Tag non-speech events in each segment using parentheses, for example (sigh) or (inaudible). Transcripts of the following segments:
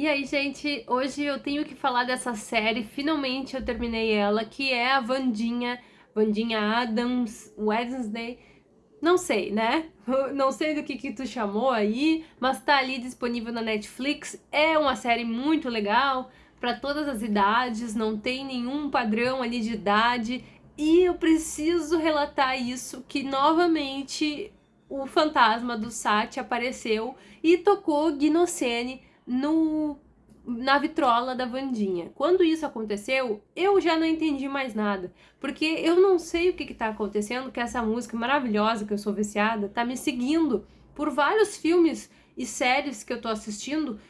E aí, gente, hoje eu tenho que falar dessa série, finalmente eu terminei ela, que é a Vandinha, Vandinha Adams, Wednesday, não sei, né? (laughs) Não sei do que que tu chamou aí, mas tá ali disponível na Netflix, é uma série muito legal, para todas as idades, não tem nenhum padrão ali de idade, e eu preciso relatar isso, que novamente o fantasma do Sati apareceu e tocou Gnocene no, na vitrola da Vandinha. Quando isso aconteceu, eu já não entendi mais nada, porque eu não sei o que está acontecendo, que essa música maravilhosa, que eu sou viciada, tá me seguindo por vários filmes e séries que eu tô assistindo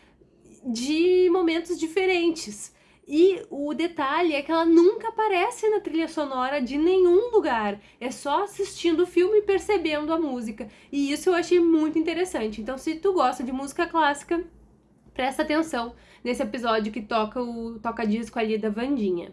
de momentos diferentes. E o detalhe é que ela nunca aparece na trilha sonora de nenhum lugar. É só assistindo o filme e percebendo a música. E isso eu achei muito interessante. Então se tu gosta de música clássica, presta atenção nesse episódio que toca o toca-disco ali da Vandinha.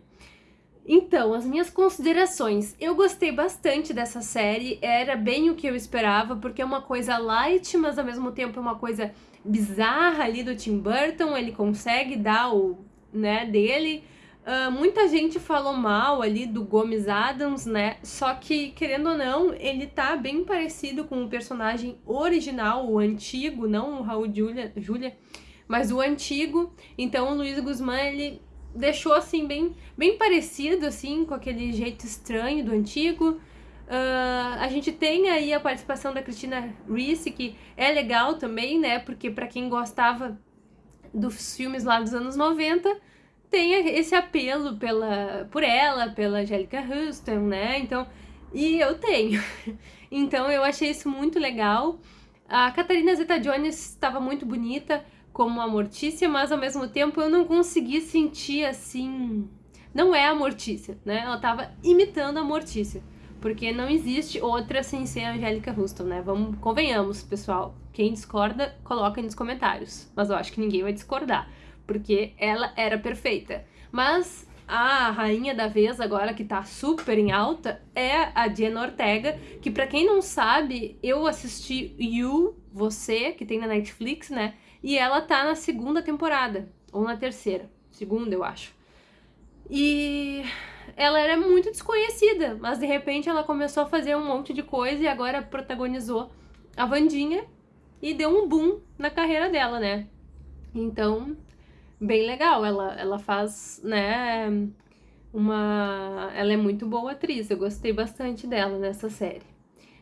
Então, as minhas considerações. Eu gostei bastante dessa série, era bem o que eu esperava, porque é uma coisa light, mas ao mesmo tempo é uma coisa bizarra ali do Tim Burton, ele consegue dar o né, dele. Uh, muita gente falou mal ali do Gomes Adams, né? Só que, querendo ou não, ele tá bem parecido com o personagem original, o antigo, não o Raul Julia, Julia mas o antigo. Então, o Luiz Guzmán, ele deixou, assim, bem, bem parecido, assim, com aquele jeito estranho do antigo. Uh, a gente tem aí a participação da Cristina Ricci, que é legal também, né? Porque para quem gostava dos filmes lá dos anos 90, tem esse apelo pela, por ela, pela Angélica Houston, né? Então, e eu tenho. (laughs) Então eu achei isso muito legal. A Catarina Zeta-Jones estava muito bonita como a Mortícia, mas ao mesmo tempo eu não consegui sentir assim... Não é a Mortícia, né? Ela estava imitando a Mortícia. Porque não existe outra sem ser a Angélica Houston, né? Vamos, convenhamos, pessoal. Quem discorda, coloca nos comentários. Mas eu acho que ninguém vai discordar porque ela era perfeita. Mas a rainha da vez agora, que tá super em alta, é a Diana Ortega, que pra quem não sabe, eu assisti You, Você, que tem na Netflix, né? E ela tá na segunda temporada, ou na terceira, segunda eu acho. E ela era muito desconhecida, mas de repente ela começou a fazer um monte de coisa e agora protagonizou a Vandinha e deu um boom na carreira dela, né? Então, bem legal. Ela, ela faz, né, uma... Ela é muito boa atriz, eu gostei bastante dela nessa série.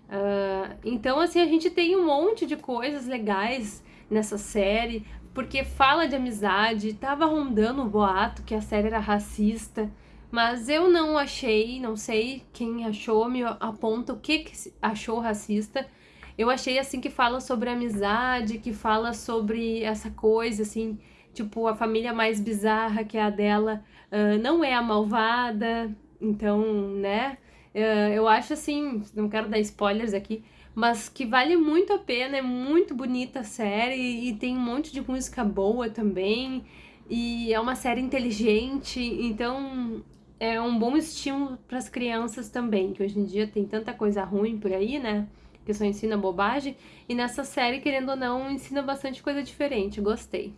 Uh, então, assim, a gente tem um monte de coisas legais nessa série, porque fala de amizade, tava rondando o boato que a série era racista, mas eu não achei, não sei quem achou, me aponta o que, que achou racista. Eu achei, assim, que fala sobre amizade, que fala sobre essa coisa, assim, tipo, a família mais bizarra que é a dela uh, não é a malvada, então, né? Uh, eu acho assim, não quero dar spoilers aqui, mas que vale muito a pena, é muito bonita a série e tem um monte de música boa também, e é uma série inteligente, então é um bom estímulo para as crianças também, que hoje em dia tem tanta coisa ruim por aí, né? Que só ensina bobagem, e nessa série, querendo ou não, ensina bastante coisa diferente, gostei.